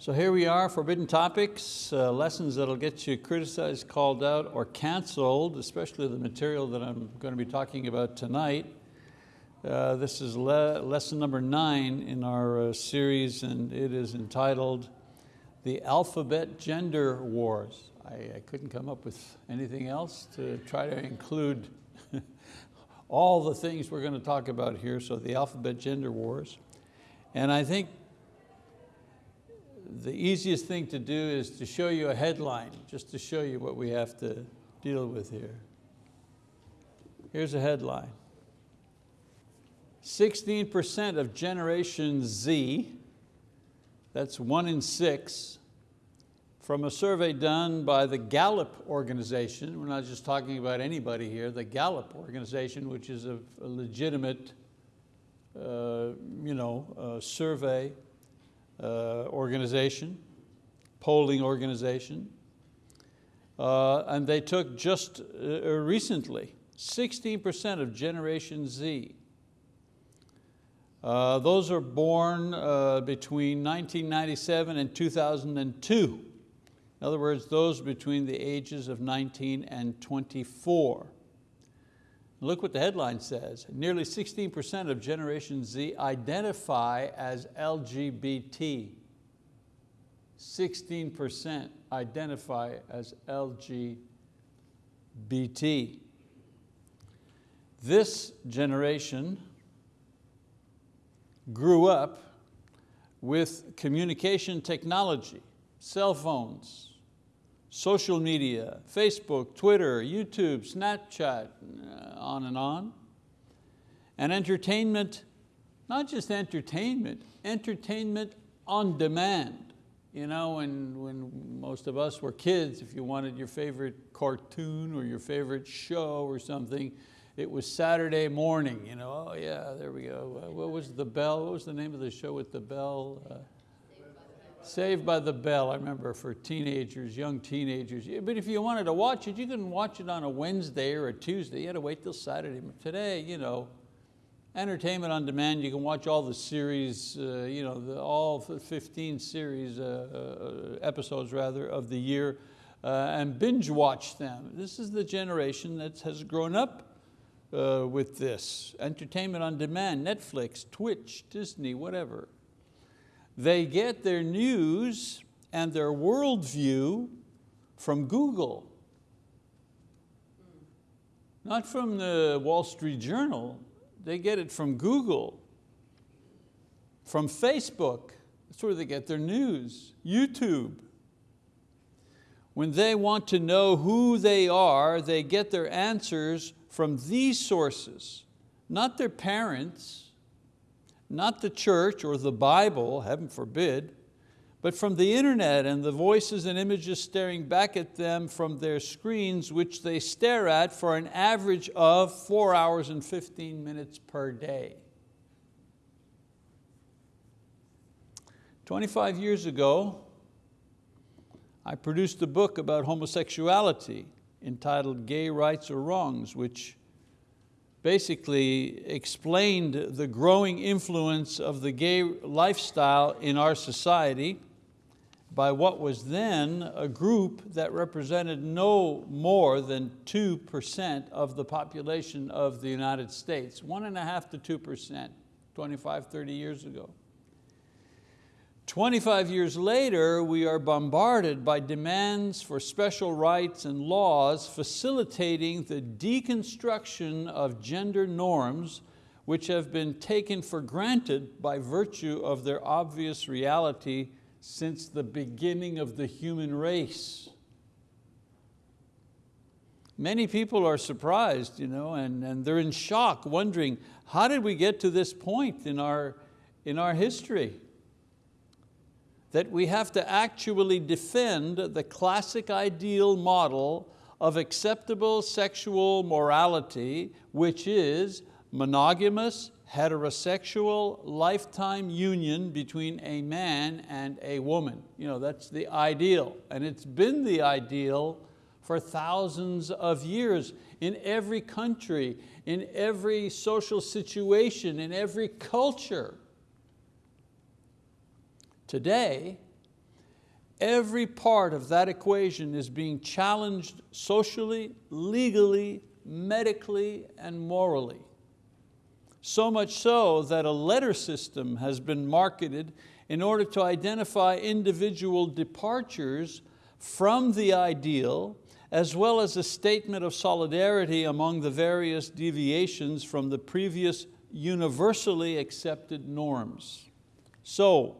So here we are, Forbidden Topics, uh, lessons that'll get you criticized, called out, or canceled, especially the material that I'm going to be talking about tonight. Uh, this is le lesson number nine in our uh, series and it is entitled The Alphabet Gender Wars. I, I couldn't come up with anything else to try to include all the things we're going to talk about here, so the Alphabet Gender Wars. And I think the easiest thing to do is to show you a headline, just to show you what we have to deal with here. Here's a headline. 16% of Generation Z, that's one in six, from a survey done by the Gallup organization, we're not just talking about anybody here, the Gallup organization, which is a, a legitimate uh, you know, uh, survey organization, polling organization. Uh, and they took just uh, recently 16% of Generation Z. Uh, those are born uh, between 1997 and 2002. In other words, those between the ages of 19 and 24. Look what the headline says. Nearly 16% of Generation Z identify as LGBT. 16% identify as LGBT. This generation grew up with communication technology, cell phones, social media, Facebook, Twitter, YouTube, Snapchat, uh, on and on. And entertainment, not just entertainment, entertainment on demand. You know, when, when most of us were kids, if you wanted your favorite cartoon or your favorite show or something, it was Saturday morning, you know, oh yeah, there we go. What was the bell? What was the name of the show with the bell? Uh, Saved by the Bell, I remember for teenagers, young teenagers. But if you wanted to watch it, you couldn't watch it on a Wednesday or a Tuesday. You had to wait till Saturday. Today, you know, entertainment on demand, you can watch all the series, uh, you know, the, all 15 series, uh, uh, episodes rather, of the year uh, and binge watch them. This is the generation that has grown up uh, with this. Entertainment on demand, Netflix, Twitch, Disney, whatever. They get their news and their worldview from Google. Not from the Wall Street Journal, they get it from Google, from Facebook, that's where they get their news, YouTube. When they want to know who they are, they get their answers from these sources, not their parents, not the church or the Bible, heaven forbid, but from the internet and the voices and images staring back at them from their screens, which they stare at for an average of four hours and 15 minutes per day. 25 years ago, I produced a book about homosexuality entitled Gay Rights or Wrongs, which basically explained the growing influence of the gay lifestyle in our society by what was then a group that represented no more than 2% of the population of the United States, one and a half to 2%, 25, 30 years ago. 25 years later, we are bombarded by demands for special rights and laws facilitating the deconstruction of gender norms which have been taken for granted by virtue of their obvious reality since the beginning of the human race. Many people are surprised you know, and, and they're in shock, wondering, how did we get to this point in our, in our history? That we have to actually defend the classic ideal model of acceptable sexual morality, which is monogamous, heterosexual, lifetime union between a man and a woman. You know, that's the ideal, and it's been the ideal for thousands of years in every country, in every social situation, in every culture. Today, every part of that equation is being challenged socially, legally, medically, and morally. So much so that a letter system has been marketed in order to identify individual departures from the ideal as well as a statement of solidarity among the various deviations from the previous universally accepted norms. So,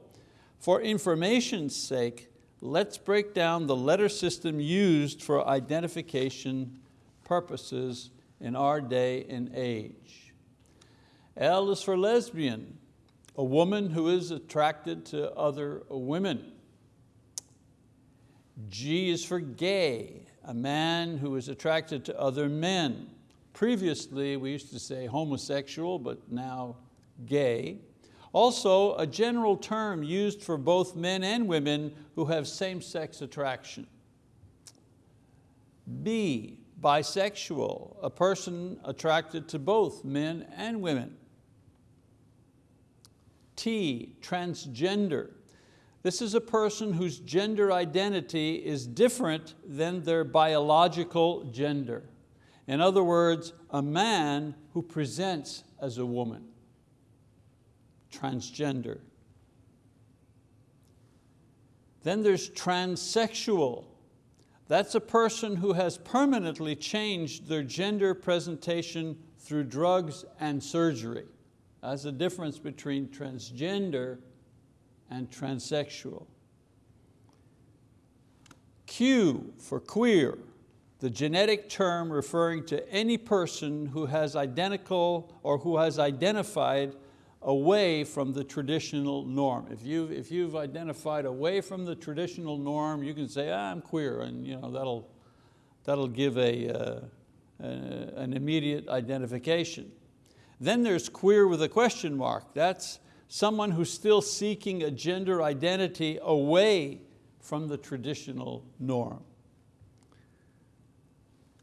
for information's sake, let's break down the letter system used for identification purposes in our day and age. L is for lesbian, a woman who is attracted to other women. G is for gay, a man who is attracted to other men. Previously, we used to say homosexual, but now gay. Also, a general term used for both men and women who have same-sex attraction. B, bisexual, a person attracted to both men and women. T, transgender. This is a person whose gender identity is different than their biological gender. In other words, a man who presents as a woman, transgender. Then there's transsexual. That's a person who has permanently changed their gender presentation through drugs and surgery. That's the difference between transgender and transsexual. Q for queer, the genetic term referring to any person who has identical or who has identified away from the traditional norm. If you've, if you've identified away from the traditional norm, you can say, ah, I'm queer, and you know, that'll, that'll give a, uh, a, an immediate identification. Then there's queer with a question mark. That's someone who's still seeking a gender identity away from the traditional norm.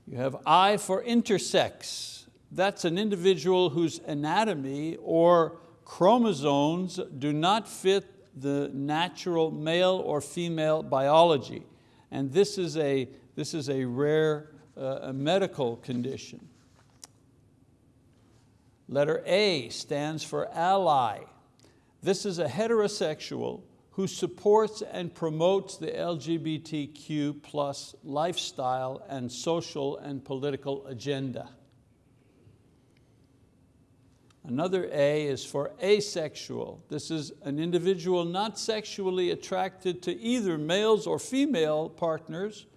You have I for intersex. That's an individual whose anatomy or chromosomes do not fit the natural male or female biology. And this is a, this is a rare uh, medical condition. Letter A stands for ally. This is a heterosexual who supports and promotes the LGBTQ plus lifestyle and social and political agenda. Another A is for asexual. This is an individual not sexually attracted to either males or female partners.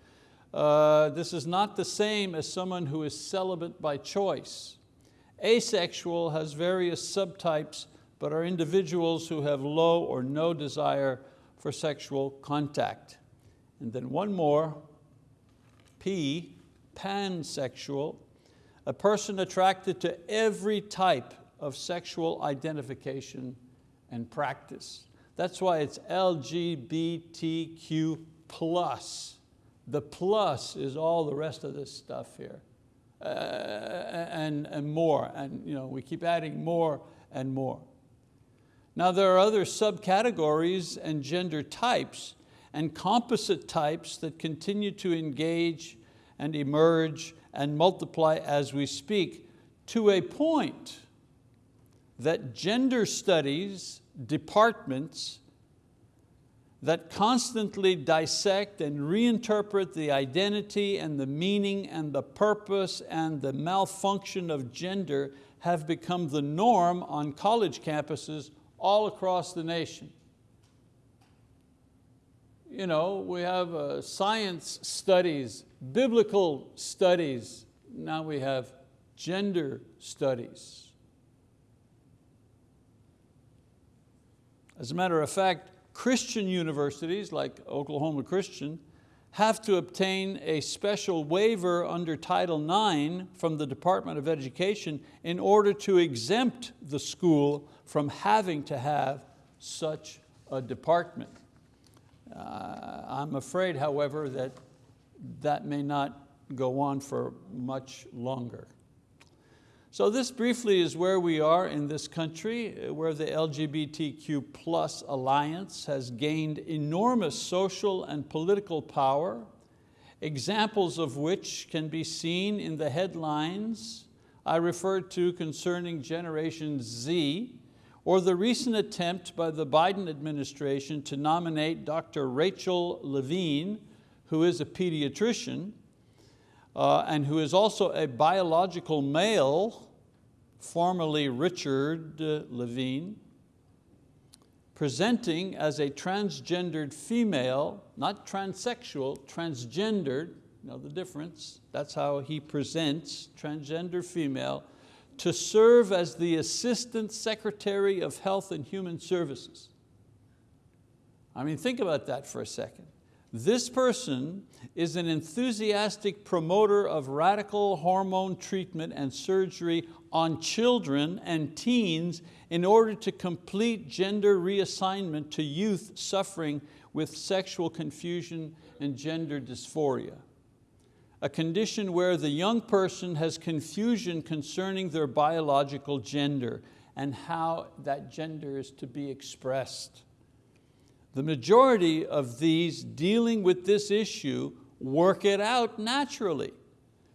Uh, this is not the same as someone who is celibate by choice. Asexual has various subtypes, but are individuals who have low or no desire for sexual contact. And then one more, P, pansexual, a person attracted to every type of sexual identification and practice. That's why it's LGBTQ plus. The plus is all the rest of this stuff here. Uh, and, and more, and you know, we keep adding more and more. Now there are other subcategories and gender types and composite types that continue to engage and emerge and multiply as we speak to a point that gender studies departments that constantly dissect and reinterpret the identity and the meaning and the purpose and the malfunction of gender have become the norm on college campuses all across the nation. You know, we have uh, science studies, biblical studies, now we have gender studies. As a matter of fact, Christian universities like Oklahoma Christian have to obtain a special waiver under Title IX from the Department of Education in order to exempt the school from having to have such a department. Uh, I'm afraid, however, that that may not go on for much longer. So this briefly is where we are in this country, uh, where the LGBTQ plus alliance has gained enormous social and political power, examples of which can be seen in the headlines I referred to concerning Generation Z, or the recent attempt by the Biden administration to nominate Dr. Rachel Levine, who is a pediatrician, uh, and who is also a biological male, formerly Richard uh, Levine, presenting as a transgendered female, not transsexual, transgendered, you know the difference, that's how he presents, transgender female, to serve as the Assistant Secretary of Health and Human Services. I mean, think about that for a second. This person is an enthusiastic promoter of radical hormone treatment and surgery on children and teens in order to complete gender reassignment to youth suffering with sexual confusion and gender dysphoria. A condition where the young person has confusion concerning their biological gender and how that gender is to be expressed. The majority of these dealing with this issue work it out naturally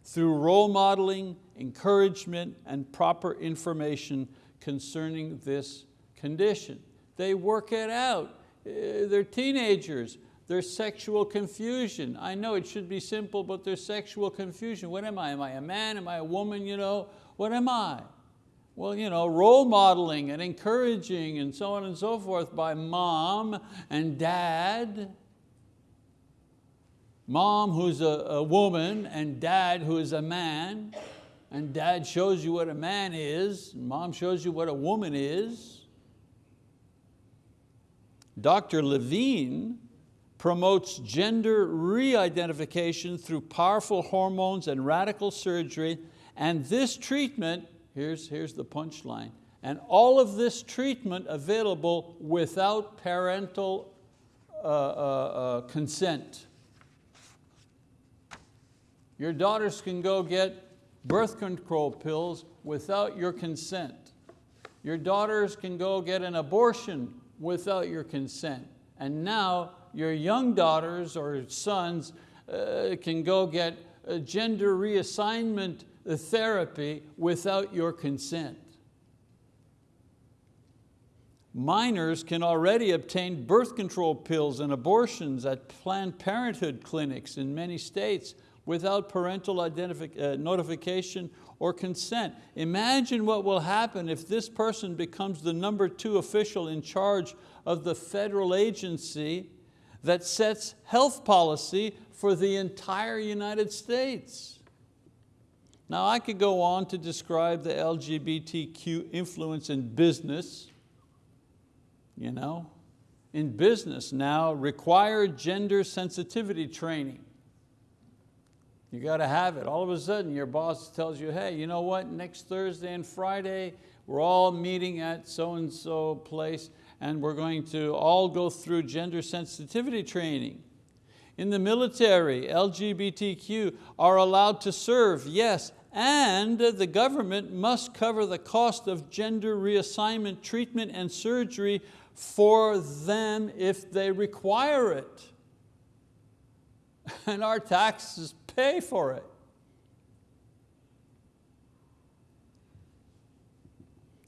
through role modeling, encouragement, and proper information concerning this condition. They work it out. Uh, they're teenagers, there's sexual confusion. I know it should be simple, but there's sexual confusion. What am I? Am I a man? Am I a woman? You know, what am I? Well, you know, role modeling and encouraging and so on and so forth by mom and dad. Mom who's a, a woman and dad who is a man. And dad shows you what a man is, and mom shows you what a woman is. Dr. Levine promotes gender re-identification through powerful hormones and radical surgery, and this treatment Here's, here's the punchline. And all of this treatment available without parental uh, uh, uh, consent. Your daughters can go get birth control pills without your consent. Your daughters can go get an abortion without your consent. And now your young daughters or sons uh, can go get gender reassignment therapy without your consent. Minors can already obtain birth control pills and abortions at Planned Parenthood clinics in many states without parental uh, notification or consent. Imagine what will happen if this person becomes the number two official in charge of the federal agency that sets health policy for the entire United States. Now I could go on to describe the LGBTQ influence in business. You know, in business now, required gender sensitivity training. You got to have it. All of a sudden your boss tells you, hey, you know what, next Thursday and Friday, we're all meeting at so-and-so place and we're going to all go through gender sensitivity training. In the military, LGBTQ are allowed to serve, yes, and the government must cover the cost of gender reassignment treatment and surgery for them if they require it. And our taxes pay for it.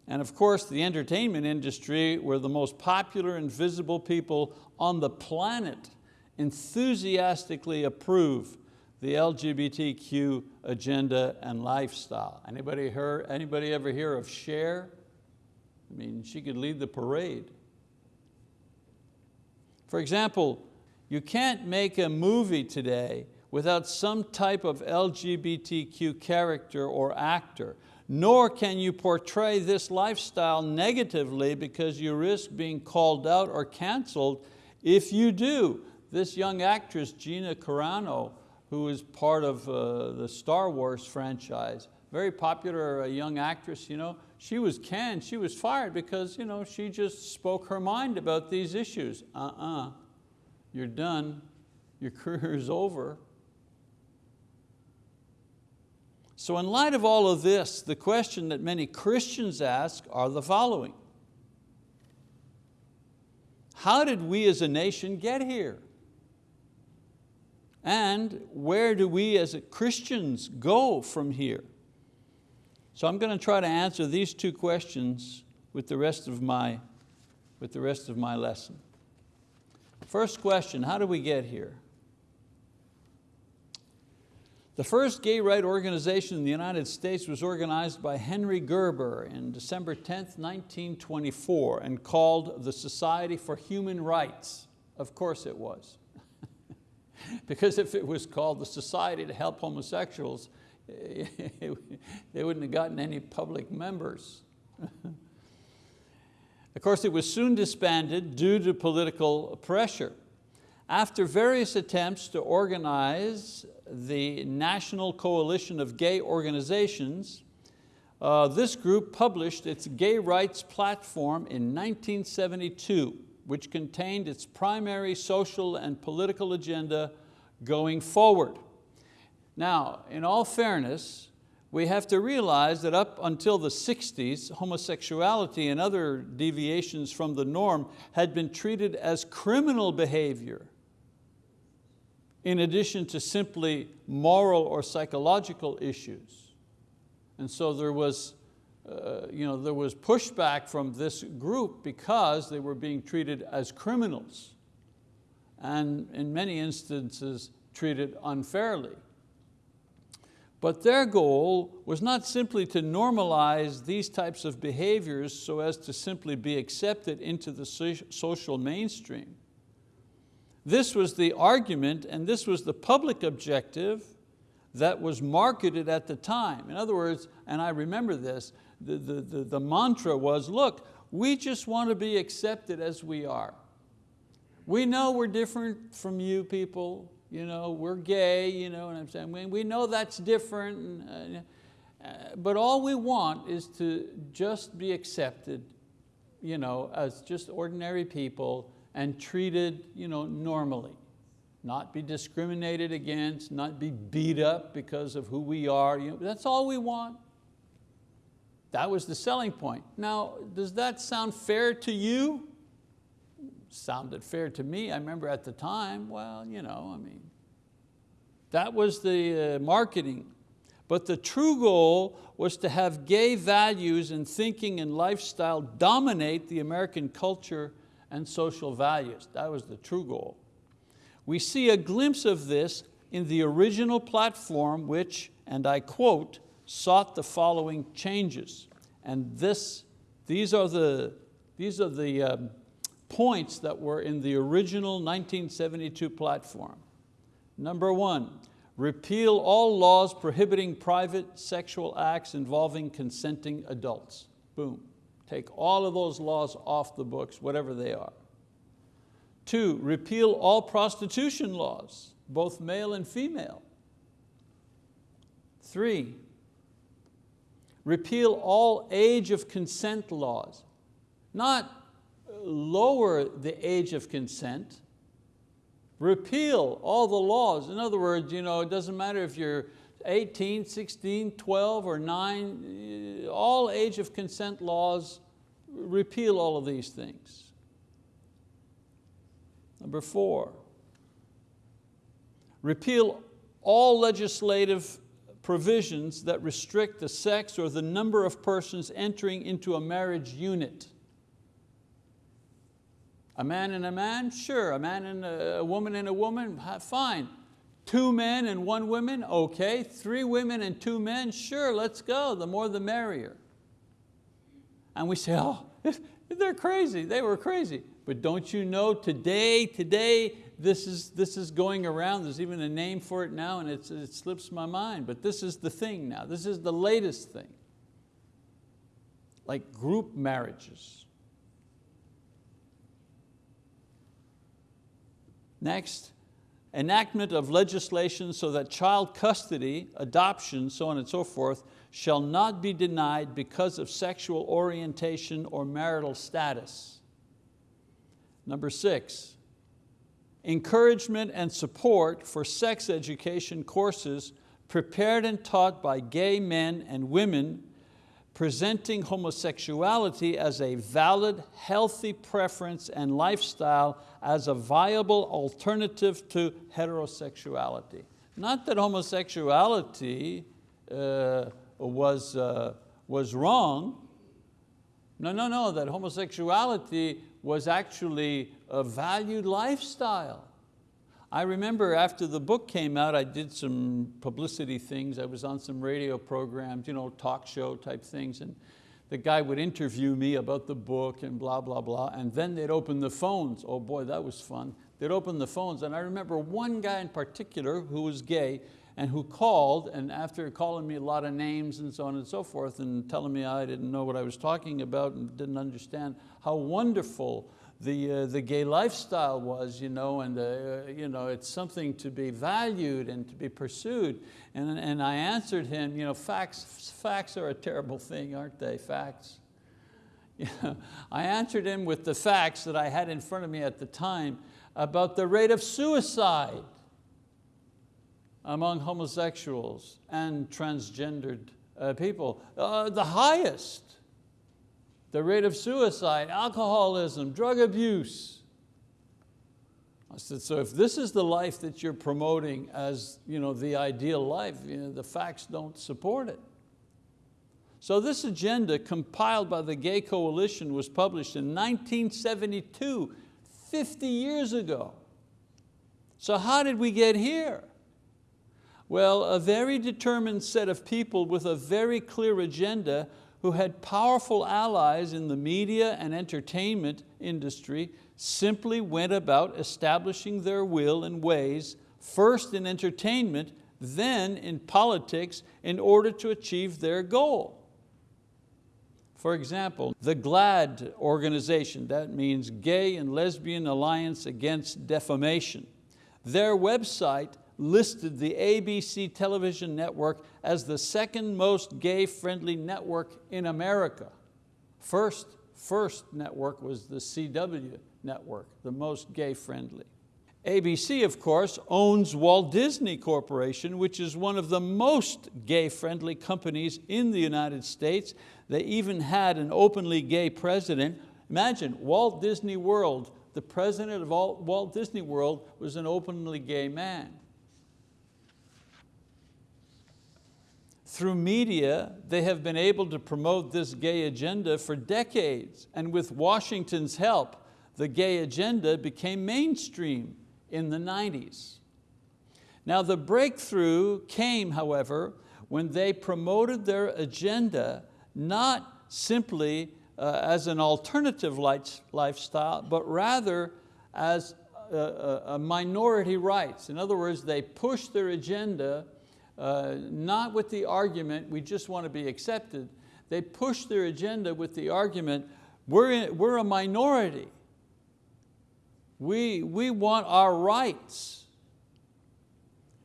And of course, the entertainment industry were the most popular and visible people on the planet enthusiastically approve the LGBTQ agenda and lifestyle. Anybody, heard, anybody ever hear of Cher? I mean, she could lead the parade. For example, you can't make a movie today without some type of LGBTQ character or actor, nor can you portray this lifestyle negatively because you risk being called out or canceled if you do. This young actress, Gina Carano, who is part of uh, the Star Wars franchise, very popular uh, young actress, you know, she was canned, she was fired because you know, she just spoke her mind about these issues. Uh-uh, you're done, your career is over. So in light of all of this, the question that many Christians ask are the following. How did we as a nation get here? And where do we as Christians go from here? So I'm going to try to answer these two questions with the rest of my, with the rest of my lesson. First question, how do we get here? The first gay right organization in the United States was organized by Henry Gerber in December 10, 1924 and called the Society for Human Rights. Of course it was. because if it was called the Society to Help Homosexuals, they wouldn't have gotten any public members. of course, it was soon disbanded due to political pressure. After various attempts to organize the National Coalition of Gay Organizations, uh, this group published its gay rights platform in 1972, which contained its primary social and political agenda going forward. Now, in all fairness, we have to realize that up until the 60s, homosexuality and other deviations from the norm had been treated as criminal behavior in addition to simply moral or psychological issues. And so there was, uh, you know, there was pushback from this group because they were being treated as criminals and in many instances treated unfairly. But their goal was not simply to normalize these types of behaviors so as to simply be accepted into the social mainstream. This was the argument and this was the public objective that was marketed at the time. In other words, and I remember this, the, the, the, the mantra was, look, we just want to be accepted as we are. We know we're different from you people, you know, we're gay, you know what I'm saying? We, we know that's different, and, uh, but all we want is to just be accepted you know, as just ordinary people and treated you know, normally. Not be discriminated against, not be beat up because of who we are. You know, that's all we want. That was the selling point. Now, does that sound fair to you? Sounded fair to me. I remember at the time, well, you know, I mean, that was the uh, marketing. But the true goal was to have gay values and thinking and lifestyle dominate the American culture and social values. That was the true goal. We see a glimpse of this in the original platform which, and I quote, sought the following changes. And this, these are the, these are the um, points that were in the original 1972 platform. Number one, repeal all laws prohibiting private sexual acts involving consenting adults. Boom. Take all of those laws off the books, whatever they are. Two, repeal all prostitution laws, both male and female. Three, repeal all age of consent laws. Not lower the age of consent, repeal all the laws. In other words, you know, it doesn't matter if you're 18, 16, 12, or nine, all age of consent laws, repeal all of these things. Number four, repeal all legislative provisions that restrict the sex or the number of persons entering into a marriage unit. A man and a man, sure. A man and a woman and a woman, fine. Two men and one woman, okay. Three women and two men, sure, let's go. The more the merrier. And we say, oh, they're crazy, they were crazy. But don't you know today, today, this is, this is going around, there's even a name for it now and it slips my mind, but this is the thing now, this is the latest thing. Like group marriages. Next, enactment of legislation so that child custody, adoption, so on and so forth, shall not be denied because of sexual orientation or marital status. Number six, encouragement and support for sex education courses prepared and taught by gay men and women presenting homosexuality as a valid, healthy preference and lifestyle as a viable alternative to heterosexuality. Not that homosexuality uh, was, uh, was wrong. No, no, no, that homosexuality was actually a valued lifestyle. I remember after the book came out, I did some publicity things. I was on some radio programs, you know, talk show type things, and the guy would interview me about the book and blah, blah, blah, and then they'd open the phones. Oh boy, that was fun. They'd open the phones, and I remember one guy in particular who was gay and who called, and after calling me a lot of names and so on and so forth, and telling me I didn't know what I was talking about and didn't understand how wonderful the, uh, the gay lifestyle was, you know, and uh, you know, it's something to be valued and to be pursued. And, and I answered him, you know, facts, facts are a terrible thing, aren't they, facts? You know, I answered him with the facts that I had in front of me at the time about the rate of suicide among homosexuals and transgendered uh, people, uh, the highest the rate of suicide, alcoholism, drug abuse. I said, so if this is the life that you're promoting as you know, the ideal life, you know, the facts don't support it. So this agenda compiled by the Gay Coalition was published in 1972, 50 years ago. So how did we get here? Well, a very determined set of people with a very clear agenda who had powerful allies in the media and entertainment industry simply went about establishing their will and ways, first in entertainment, then in politics, in order to achieve their goal. For example, the GLAAD organization, that means Gay and Lesbian Alliance Against Defamation, their website listed the ABC television network as the second most gay-friendly network in America. First, first network was the CW network, the most gay-friendly. ABC, of course, owns Walt Disney Corporation, which is one of the most gay-friendly companies in the United States. They even had an openly gay president. Imagine, Walt Disney World, the president of Walt Disney World was an openly gay man. Through media, they have been able to promote this gay agenda for decades, and with Washington's help, the gay agenda became mainstream in the 90s. Now the breakthrough came, however, when they promoted their agenda not simply uh, as an alternative lifestyle, but rather as a, a, a minority rights. In other words, they pushed their agenda uh, not with the argument, we just want to be accepted. They push their agenda with the argument, we're, in, we're a minority. We, we want our rights.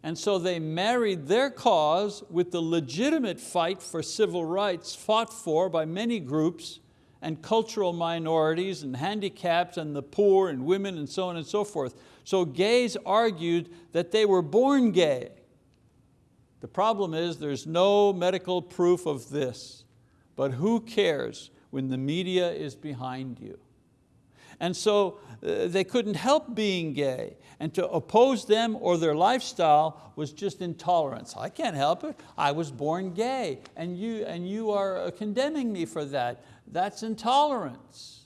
And so they married their cause with the legitimate fight for civil rights fought for by many groups and cultural minorities and handicaps and the poor and women and so on and so forth. So gays argued that they were born gay the problem is there's no medical proof of this, but who cares when the media is behind you? And so uh, they couldn't help being gay and to oppose them or their lifestyle was just intolerance. I can't help it, I was born gay and you, and you are uh, condemning me for that. That's intolerance.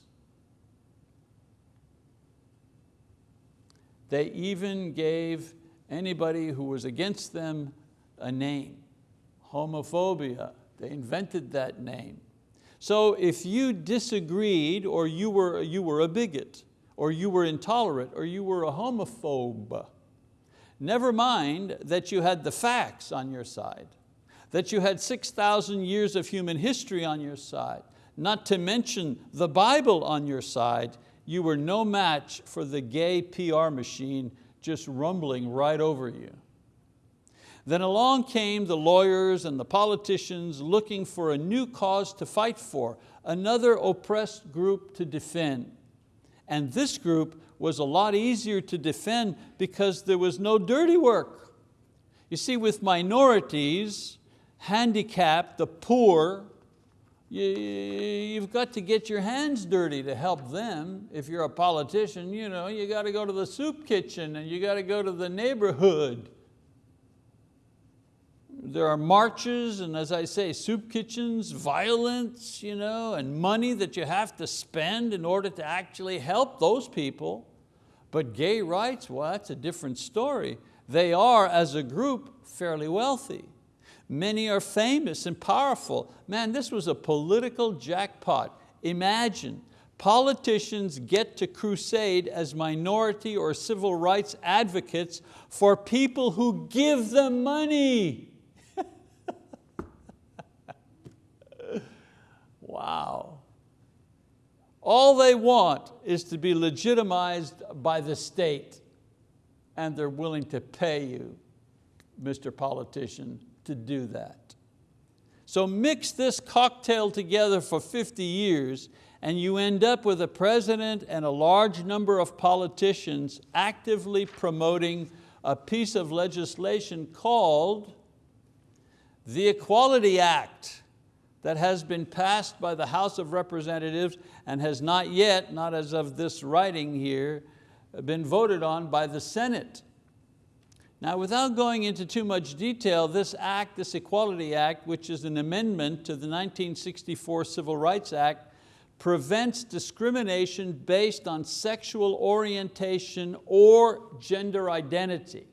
They even gave anybody who was against them a name, homophobia. They invented that name. So if you disagreed or you were, you were a bigot or you were intolerant or you were a homophobe, never mind that you had the facts on your side, that you had 6,000 years of human history on your side, not to mention the Bible on your side, you were no match for the gay PR machine just rumbling right over you. Then along came the lawyers and the politicians looking for a new cause to fight for, another oppressed group to defend. And this group was a lot easier to defend because there was no dirty work. You see, with minorities, handicapped, the poor, you, have got to get your hands dirty to help them. If you're a politician, you know, you got to go to the soup kitchen and you got to go to the neighborhood. There are marches and as I say, soup kitchens, violence, you know, and money that you have to spend in order to actually help those people. But gay rights, well, that's a different story. They are, as a group, fairly wealthy. Many are famous and powerful. Man, this was a political jackpot. Imagine, politicians get to crusade as minority or civil rights advocates for people who give them money. Wow. All they want is to be legitimized by the state and they're willing to pay you, Mr. Politician, to do that. So mix this cocktail together for 50 years and you end up with a president and a large number of politicians actively promoting a piece of legislation called the Equality Act that has been passed by the House of Representatives and has not yet, not as of this writing here, been voted on by the Senate. Now without going into too much detail, this act, this Equality Act, which is an amendment to the 1964 Civil Rights Act, prevents discrimination based on sexual orientation or gender identity.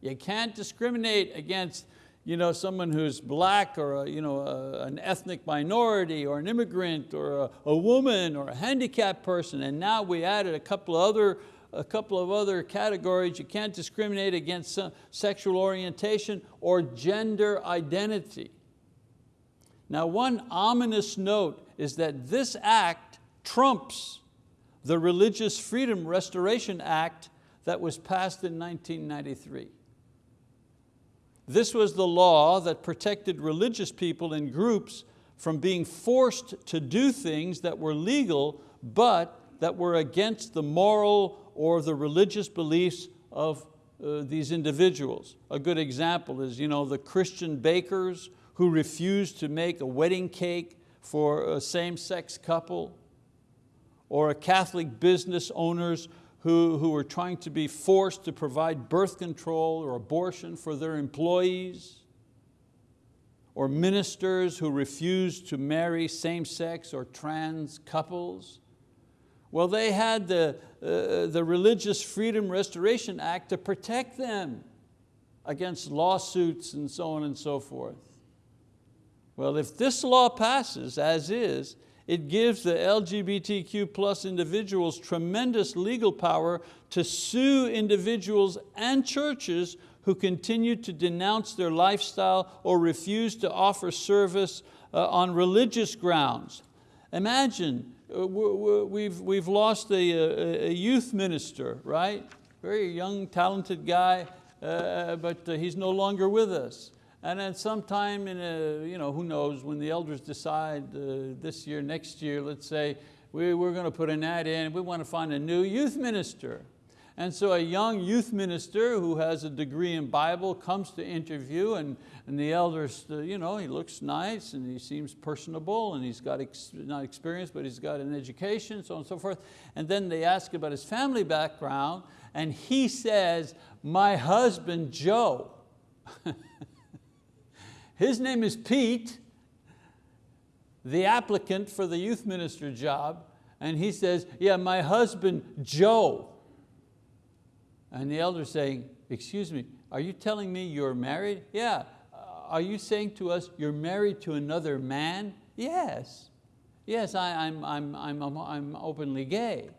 You can't discriminate against you know, someone who's black or a, you know, a, an ethnic minority or an immigrant or a, a woman or a handicapped person. And now we added a couple of other a couple of other categories. You can't discriminate against sexual orientation or gender identity. Now one ominous note is that this act trumps the Religious Freedom Restoration Act that was passed in 1993. This was the law that protected religious people in groups from being forced to do things that were legal but that were against the moral or the religious beliefs of uh, these individuals. A good example is you know, the Christian bakers who refused to make a wedding cake for a same-sex couple, or a Catholic business owners who, who were trying to be forced to provide birth control or abortion for their employees, or ministers who refused to marry same-sex or trans couples. Well, they had the, uh, the Religious Freedom Restoration Act to protect them against lawsuits and so on and so forth. Well, if this law passes as is, it gives the LGBTQ plus individuals tremendous legal power to sue individuals and churches who continue to denounce their lifestyle or refuse to offer service uh, on religious grounds. Imagine, uh, we've, we've lost a, a youth minister, right? Very young, talented guy, uh, but uh, he's no longer with us. And then sometime in a, you know, who knows, when the elders decide uh, this year, next year, let's say, we, we're going to put an ad in, we want to find a new youth minister. And so a young youth minister who has a degree in Bible comes to interview and, and the elders, uh, you know, he looks nice and he seems personable and he's got, ex not experience, but he's got an education, so on and so forth. And then they ask about his family background and he says, my husband, Joe. His name is Pete, the applicant for the youth minister job, and he says, yeah, my husband, Joe. And the elder saying, excuse me, are you telling me you're married? Yeah. Uh, are you saying to us you're married to another man? Yes. Yes, I, I'm, I'm, I'm, I'm openly gay.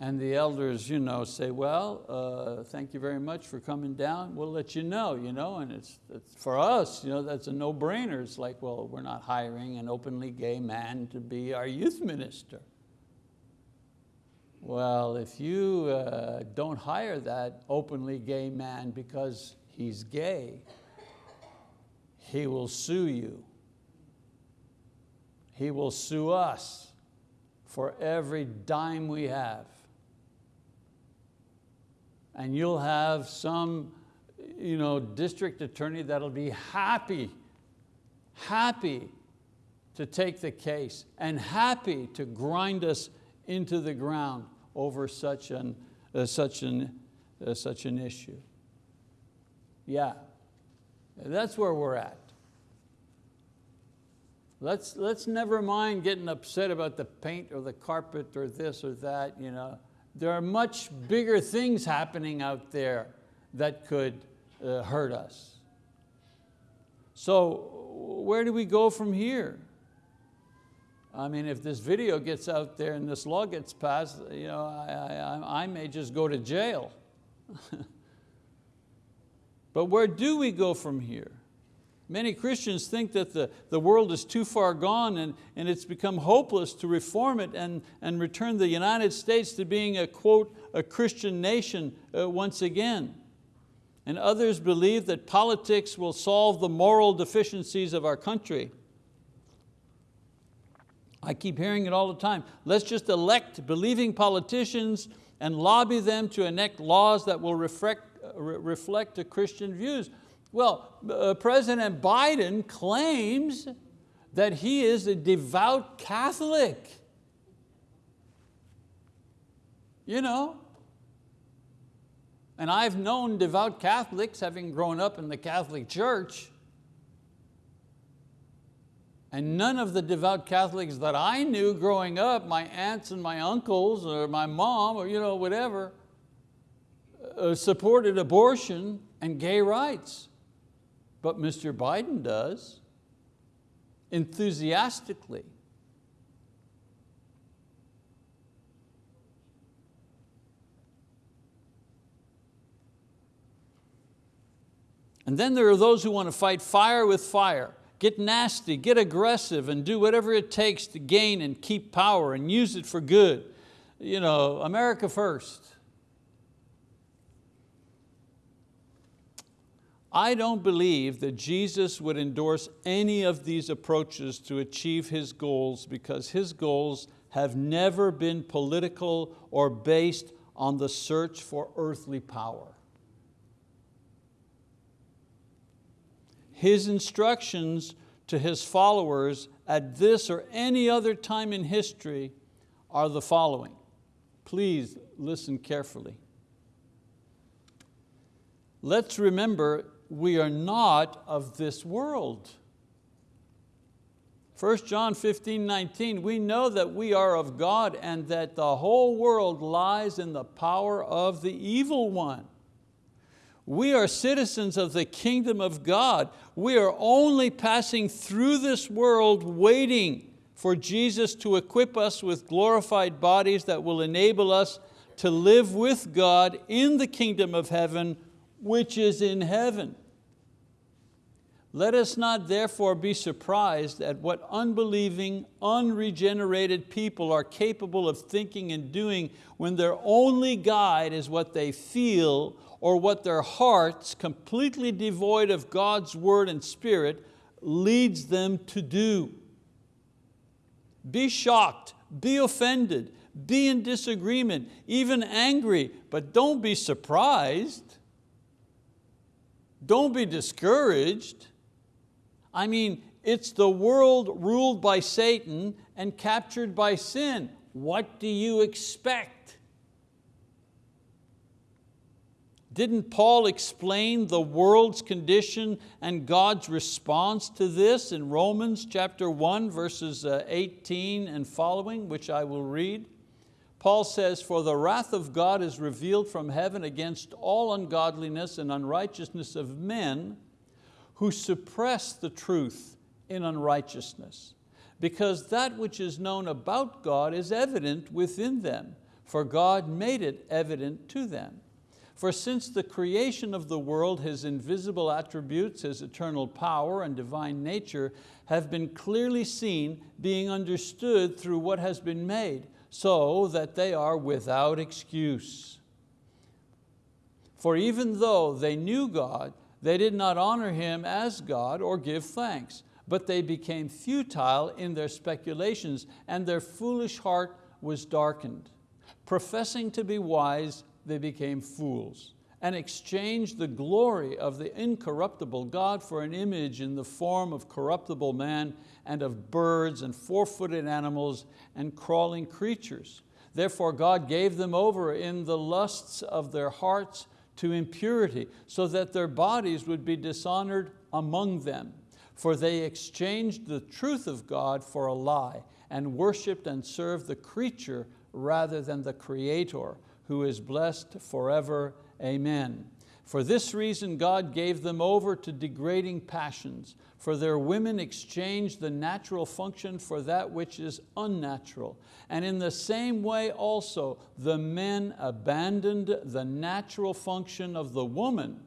And the elders you know, say, well, uh, thank you very much for coming down. We'll let you know. You know? And it's, it's for us, you know, that's a no-brainer. It's like, well, we're not hiring an openly gay man to be our youth minister. Well, if you uh, don't hire that openly gay man because he's gay, he will sue you. He will sue us for every dime we have and you'll have some you know, district attorney that'll be happy, happy to take the case and happy to grind us into the ground over such an, uh, such an, uh, such an issue. Yeah, that's where we're at. Let's, let's never mind getting upset about the paint or the carpet or this or that. You know. There are much bigger things happening out there that could uh, hurt us. So where do we go from here? I mean, if this video gets out there and this law gets passed, you know, I, I, I may just go to jail. but where do we go from here? Many Christians think that the, the world is too far gone and, and it's become hopeless to reform it and, and return the United States to being a, quote, a Christian nation uh, once again. And others believe that politics will solve the moral deficiencies of our country. I keep hearing it all the time. Let's just elect believing politicians and lobby them to enact laws that will reflect, uh, reflect the Christian views. Well, uh, President Biden claims that he is a devout Catholic. You know, and I've known devout Catholics having grown up in the Catholic Church. And none of the devout Catholics that I knew growing up, my aunts and my uncles or my mom or you know, whatever, uh, supported abortion and gay rights but Mr. Biden does, enthusiastically. And then there are those who want to fight fire with fire, get nasty, get aggressive, and do whatever it takes to gain and keep power and use it for good. You know, America first. I don't believe that Jesus would endorse any of these approaches to achieve His goals because His goals have never been political or based on the search for earthly power. His instructions to His followers at this or any other time in history are the following. Please listen carefully. Let's remember we are not of this world. 1 John 15, 19, we know that we are of God and that the whole world lies in the power of the evil one. We are citizens of the kingdom of God. We are only passing through this world waiting for Jesus to equip us with glorified bodies that will enable us to live with God in the kingdom of heaven which is in heaven. Let us not therefore be surprised at what unbelieving, unregenerated people are capable of thinking and doing when their only guide is what they feel or what their hearts, completely devoid of God's word and spirit, leads them to do. Be shocked, be offended, be in disagreement, even angry, but don't be surprised. Don't be discouraged. I mean, it's the world ruled by Satan and captured by sin. What do you expect? Didn't Paul explain the world's condition and God's response to this in Romans chapter 1, verses uh, 18 and following, which I will read? Paul says, for the wrath of God is revealed from heaven against all ungodliness and unrighteousness of men who suppress the truth in unrighteousness. Because that which is known about God is evident within them, for God made it evident to them. For since the creation of the world, His invisible attributes, His eternal power and divine nature have been clearly seen, being understood through what has been made, so that they are without excuse. For even though they knew God, they did not honor Him as God or give thanks, but they became futile in their speculations and their foolish heart was darkened. Professing to be wise, they became fools and exchanged the glory of the incorruptible God for an image in the form of corruptible man and of birds and four-footed animals and crawling creatures. Therefore God gave them over in the lusts of their hearts to impurity, so that their bodies would be dishonored among them. For they exchanged the truth of God for a lie and worshiped and served the creature rather than the Creator, who is blessed forever Amen. For this reason God gave them over to degrading passions, for their women exchanged the natural function for that which is unnatural. And in the same way also, the men abandoned the natural function of the woman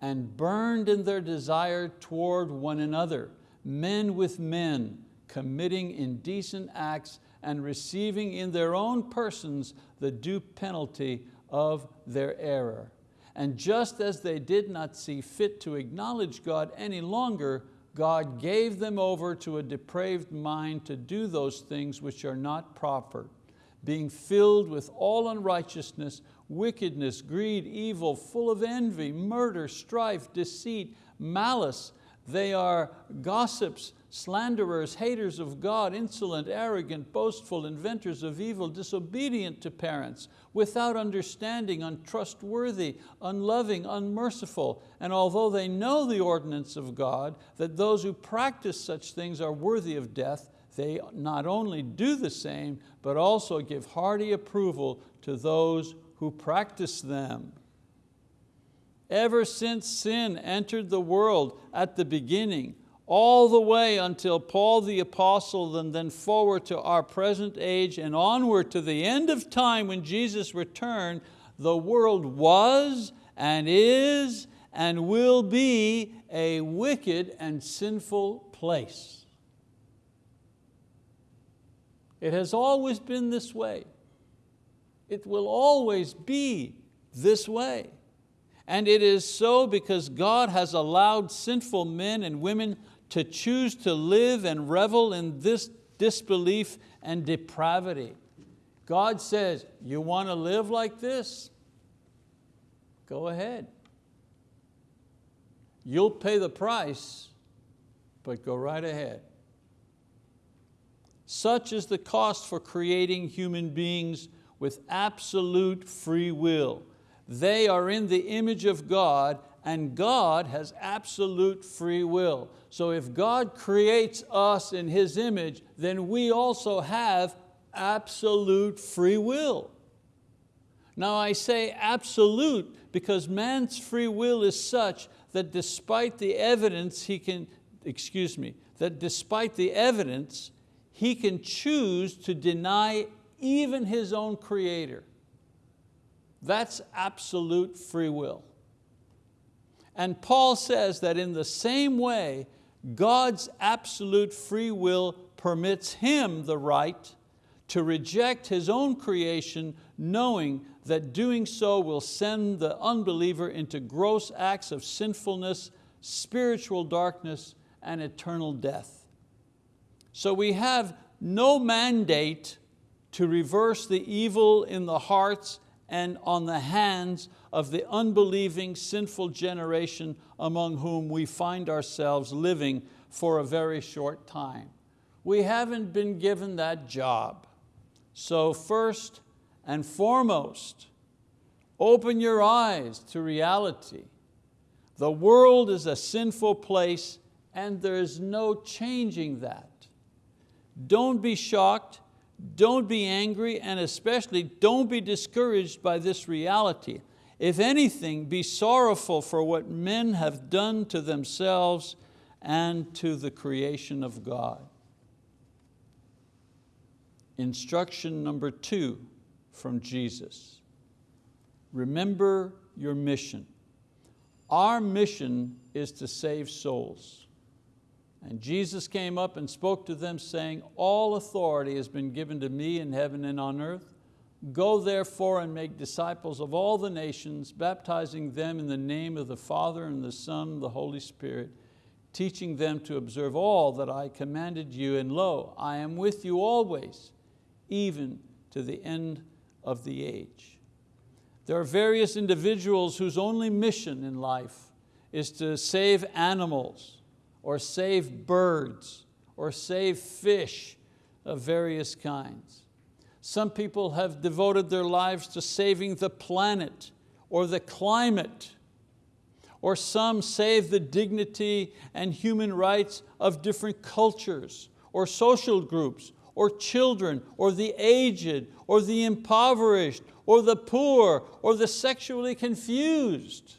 and burned in their desire toward one another, men with men, committing indecent acts and receiving in their own persons the due penalty of their error. And just as they did not see fit to acknowledge God any longer, God gave them over to a depraved mind to do those things which are not proper, being filled with all unrighteousness, wickedness, greed, evil, full of envy, murder, strife, deceit, malice. They are gossips, slanderers, haters of God, insolent, arrogant, boastful, inventors of evil, disobedient to parents, without understanding, untrustworthy, unloving, unmerciful. And although they know the ordinance of God, that those who practice such things are worthy of death, they not only do the same, but also give hearty approval to those who practice them. Ever since sin entered the world at the beginning, all the way until Paul the apostle and then forward to our present age and onward to the end of time when Jesus returned, the world was and is and will be a wicked and sinful place. It has always been this way. It will always be this way. And it is so because God has allowed sinful men and women to choose to live and revel in this disbelief and depravity. God says, you want to live like this? Go ahead. You'll pay the price, but go right ahead. Such is the cost for creating human beings with absolute free will. They are in the image of God and God has absolute free will. So if God creates us in His image, then we also have absolute free will. Now I say absolute because man's free will is such that despite the evidence he can, excuse me, that despite the evidence, he can choose to deny even his own creator. That's absolute free will. And Paul says that in the same way, God's absolute free will permits him the right to reject his own creation knowing that doing so will send the unbeliever into gross acts of sinfulness, spiritual darkness, and eternal death. So we have no mandate to reverse the evil in the hearts and on the hands of the unbelieving, sinful generation among whom we find ourselves living for a very short time. We haven't been given that job. So first and foremost, open your eyes to reality. The world is a sinful place and there is no changing that. Don't be shocked don't be angry and especially don't be discouraged by this reality. If anything, be sorrowful for what men have done to themselves and to the creation of God. Instruction number two from Jesus. Remember your mission. Our mission is to save souls. And Jesus came up and spoke to them saying, all authority has been given to me in heaven and on earth. Go therefore and make disciples of all the nations, baptizing them in the name of the Father and the Son and the Holy Spirit, teaching them to observe all that I commanded you. And lo, I am with you always, even to the end of the age. There are various individuals whose only mission in life is to save animals or save birds or save fish of various kinds. Some people have devoted their lives to saving the planet or the climate, or some save the dignity and human rights of different cultures or social groups or children or the aged or the impoverished or the poor or the sexually confused.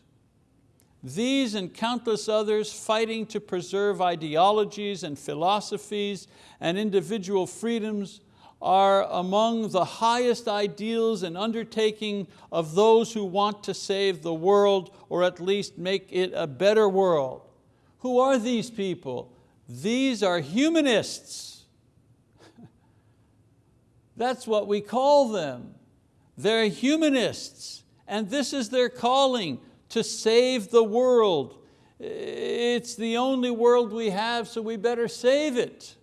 These and countless others fighting to preserve ideologies and philosophies and individual freedoms are among the highest ideals and undertaking of those who want to save the world or at least make it a better world. Who are these people? These are humanists. That's what we call them. They're humanists and this is their calling to save the world. It's the only world we have, so we better save it.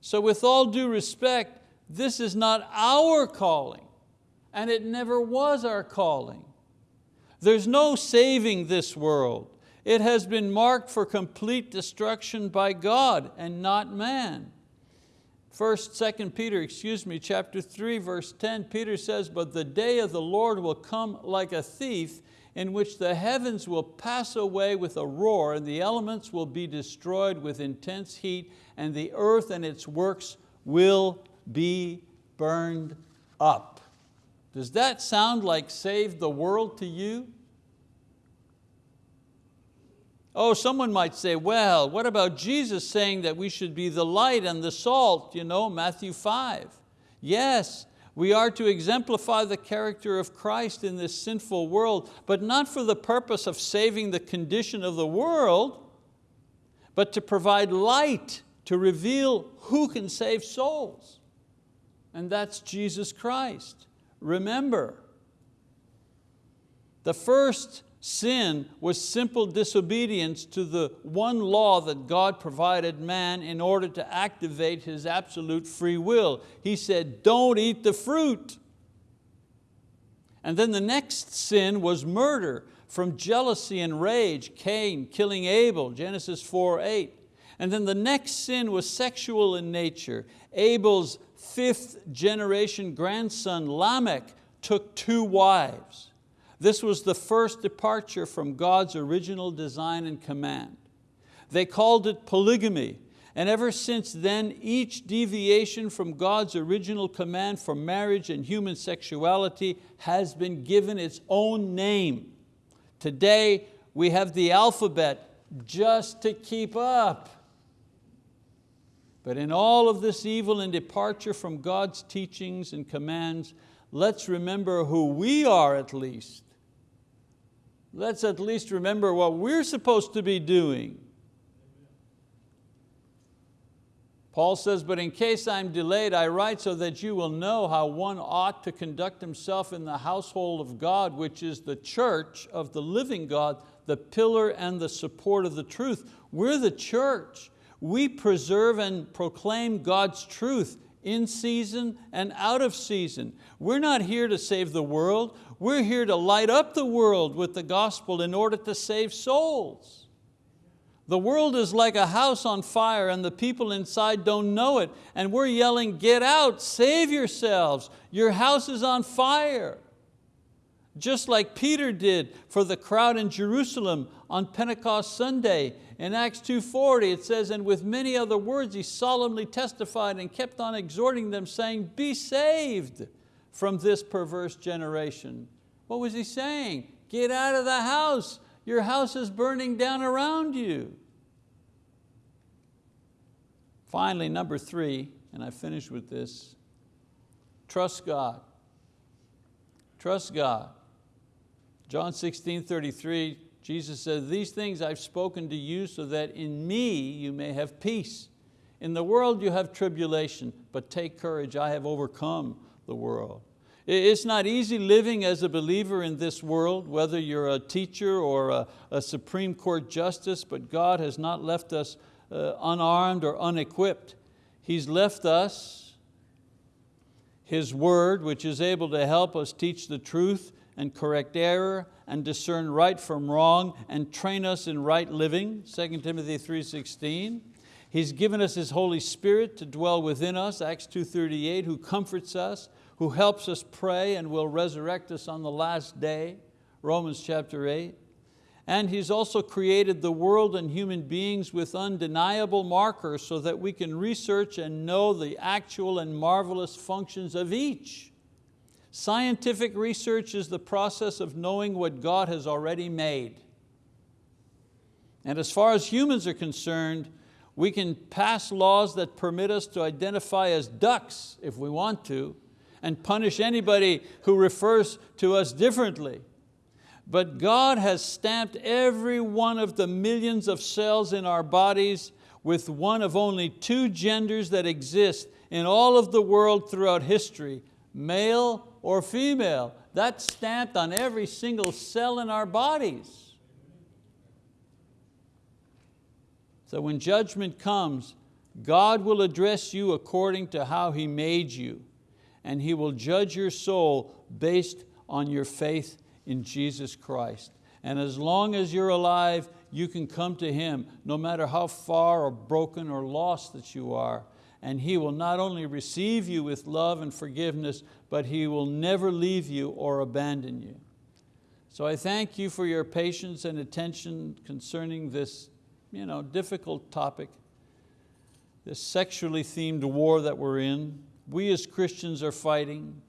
So with all due respect, this is not our calling, and it never was our calling. There's no saving this world. It has been marked for complete destruction by God and not man. First, Second Peter, excuse me, chapter 3, verse 10, Peter says, but the day of the Lord will come like a thief in which the heavens will pass away with a roar and the elements will be destroyed with intense heat and the earth and its works will be burned up. Does that sound like save the world to you? Oh, someone might say, well, what about Jesus saying that we should be the light and the salt, you know, Matthew 5. Yes, we are to exemplify the character of Christ in this sinful world, but not for the purpose of saving the condition of the world, but to provide light to reveal who can save souls. And that's Jesus Christ. Remember, the first Sin was simple disobedience to the one law that God provided man in order to activate his absolute free will. He said, don't eat the fruit. And then the next sin was murder from jealousy and rage, Cain killing Abel, Genesis 4, 8. And then the next sin was sexual in nature. Abel's fifth generation grandson, Lamech, took two wives. This was the first departure from God's original design and command. They called it polygamy, and ever since then, each deviation from God's original command for marriage and human sexuality has been given its own name. Today, we have the alphabet just to keep up. But in all of this evil and departure from God's teachings and commands, let's remember who we are at least let's at least remember what we're supposed to be doing. Paul says, but in case I'm delayed, I write so that you will know how one ought to conduct himself in the household of God, which is the church of the living God, the pillar and the support of the truth. We're the church. We preserve and proclaim God's truth in season and out of season. We're not here to save the world. We're here to light up the world with the gospel in order to save souls. The world is like a house on fire and the people inside don't know it. And we're yelling, get out, save yourselves. Your house is on fire. Just like Peter did for the crowd in Jerusalem on Pentecost Sunday. In Acts 2.40 it says, and with many other words he solemnly testified and kept on exhorting them saying, be saved from this perverse generation. What was he saying? Get out of the house. Your house is burning down around you. Finally, number three, and I finish with this, trust God. Trust God. John 16, 33, Jesus said, these things I've spoken to you so that in me you may have peace. In the world you have tribulation, but take courage, I have overcome the world. It's not easy living as a believer in this world, whether you're a teacher or a, a Supreme Court justice, but God has not left us uh, unarmed or unequipped. He's left us, His word, which is able to help us teach the truth and correct error and discern right from wrong and train us in right living, 2 Timothy 3.16. He's given us His Holy Spirit to dwell within us, Acts 2.38, who comforts us, who helps us pray and will resurrect us on the last day, Romans chapter 8. And He's also created the world and human beings with undeniable markers so that we can research and know the actual and marvelous functions of each. Scientific research is the process of knowing what God has already made. And as far as humans are concerned, we can pass laws that permit us to identify as ducks if we want to, and punish anybody who refers to us differently. But God has stamped every one of the millions of cells in our bodies with one of only two genders that exist in all of the world throughout history, male or female. That's stamped on every single cell in our bodies. So when judgment comes, God will address you according to how He made you, and He will judge your soul based on your faith in Jesus Christ. And as long as you're alive, you can come to Him, no matter how far or broken or lost that you are. And He will not only receive you with love and forgiveness, but He will never leave you or abandon you. So I thank you for your patience and attention concerning this you know, difficult topic, this sexually themed war that we're in. We as Christians are fighting.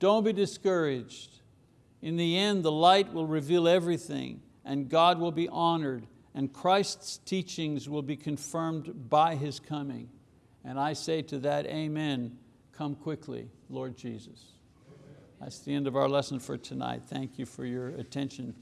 Don't be discouraged. In the end, the light will reveal everything and God will be honored and Christ's teachings will be confirmed by His coming. And I say to that, amen, come quickly, Lord Jesus. That's the end of our lesson for tonight. Thank you for your attention.